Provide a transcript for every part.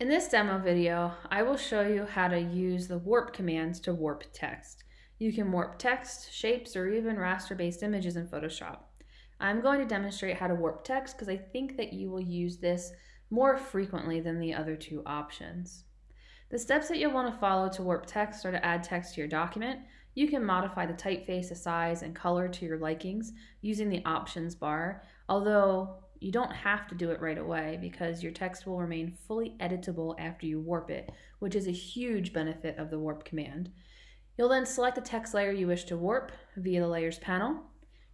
In this demo video, I will show you how to use the warp commands to warp text. You can warp text, shapes, or even raster-based images in Photoshop. I'm going to demonstrate how to warp text because I think that you will use this more frequently than the other two options. The steps that you'll want to follow to warp text or to add text to your document, you can modify the typeface, the size, and color to your likings using the options bar, although you don't have to do it right away because your text will remain fully editable after you warp it, which is a huge benefit of the warp command. You'll then select the text layer you wish to warp via the layers panel,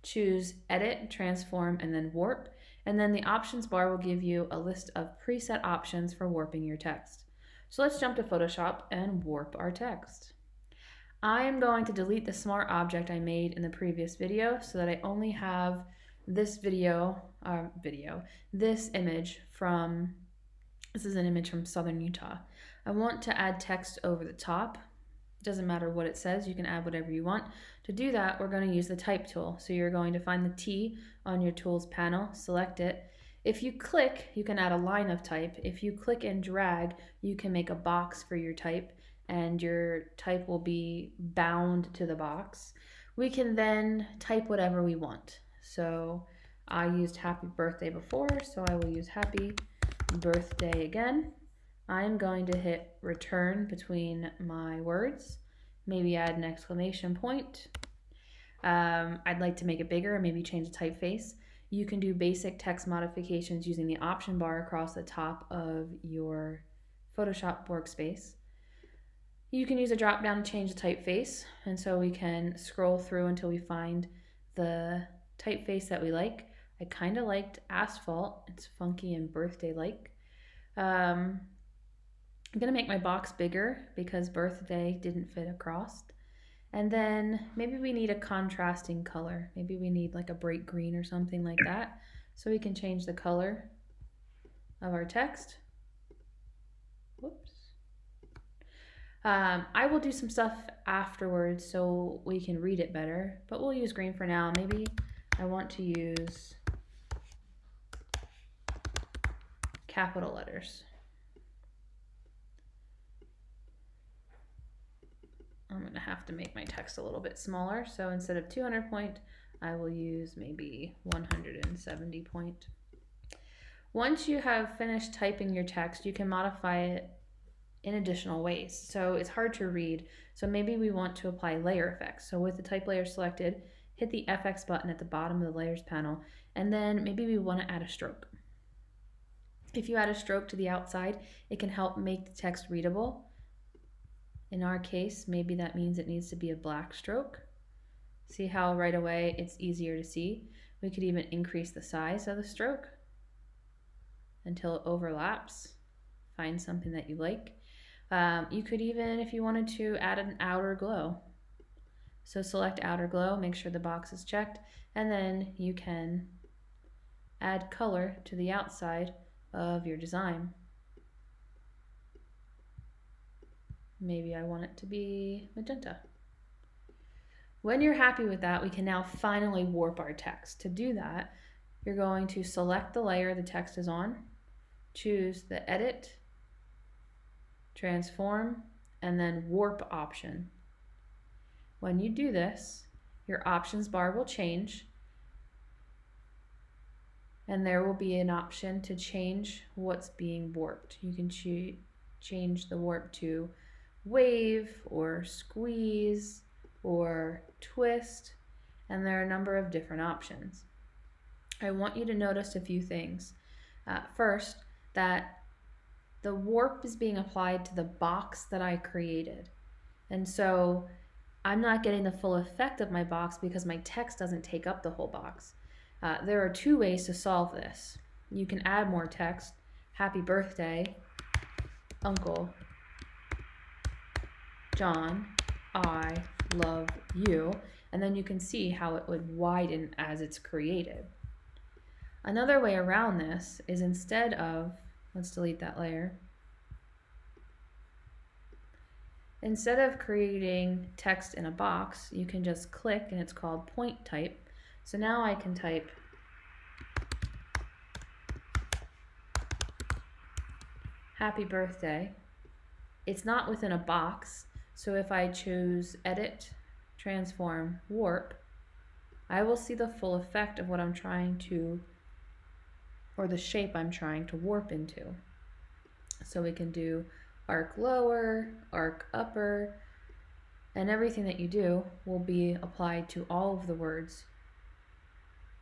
choose edit, transform, and then warp, and then the options bar will give you a list of preset options for warping your text. So let's jump to Photoshop and warp our text. I am going to delete the smart object I made in the previous video so that I only have this video, uh, video, this image from, this is an image from Southern Utah. I want to add text over the top. It doesn't matter what it says, you can add whatever you want. To do that, we're going to use the type tool. So you're going to find the T on your tools panel, select it. If you click, you can add a line of type. If you click and drag, you can make a box for your type and your type will be bound to the box. We can then type whatever we want. So I used happy birthday before, so I will use happy birthday again. I'm going to hit return between my words, maybe add an exclamation point. Um, I'd like to make it bigger, and maybe change the typeface. You can do basic text modifications using the option bar across the top of your Photoshop workspace. You can use a drop down to change the typeface, and so we can scroll through until we find the typeface that we like. I kind of liked Asphalt. It's funky and birthday-like. Um, I'm going to make my box bigger because birthday didn't fit across. And then maybe we need a contrasting color. Maybe we need like a bright green or something like that. So we can change the color of our text. Whoops. Um, I will do some stuff afterwards so we can read it better, but we'll use green for now. Maybe I want to use capital letters. I'm going to have to make my text a little bit smaller. So instead of 200 point, I will use maybe 170 point. Once you have finished typing your text, you can modify it in additional ways. So it's hard to read. So maybe we want to apply layer effects. So with the type layer selected, hit the FX button at the bottom of the layers panel, and then maybe we want to add a stroke. If you add a stroke to the outside, it can help make the text readable. In our case, maybe that means it needs to be a black stroke. See how right away it's easier to see? We could even increase the size of the stroke until it overlaps. Find something that you like. Um, you could even, if you wanted to, add an outer glow. So select outer glow, make sure the box is checked, and then you can add color to the outside of your design. Maybe I want it to be magenta. When you're happy with that, we can now finally warp our text. To do that, you're going to select the layer the text is on, choose the Edit, Transform, and then Warp option. When you do this, your options bar will change and there will be an option to change what's being warped. You can ch change the warp to wave or squeeze or twist and there are a number of different options. I want you to notice a few things. Uh, first, that the warp is being applied to the box that I created. And so I'm not getting the full effect of my box because my text doesn't take up the whole box. Uh, there are two ways to solve this. You can add more text, happy birthday, uncle, John, I love you, and then you can see how it would widen as it's created. Another way around this is instead of, let's delete that layer, Instead of creating text in a box, you can just click and it's called point type. So now I can type happy birthday. It's not within a box, so if I choose edit, transform, warp, I will see the full effect of what I'm trying to, or the shape I'm trying to warp into. So we can do arc lower, arc upper, and everything that you do will be applied to all of the words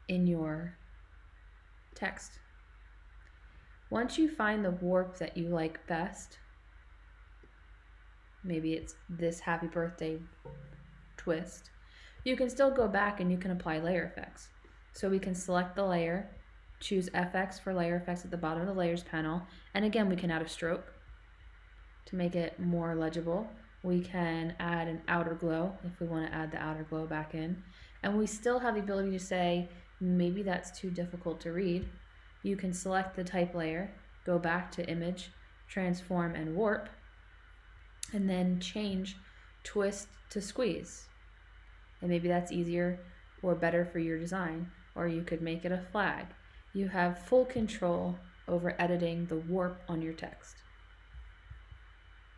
in your text. Once you find the warp that you like best, maybe it's this happy birthday twist, you can still go back and you can apply layer effects. So we can select the layer, choose FX for layer effects at the bottom of the layers panel, and again we can add a stroke to make it more legible. We can add an outer glow if we want to add the outer glow back in. And we still have the ability to say, maybe that's too difficult to read. You can select the type layer, go back to image, transform and warp, and then change twist to squeeze. And maybe that's easier or better for your design, or you could make it a flag. You have full control over editing the warp on your text.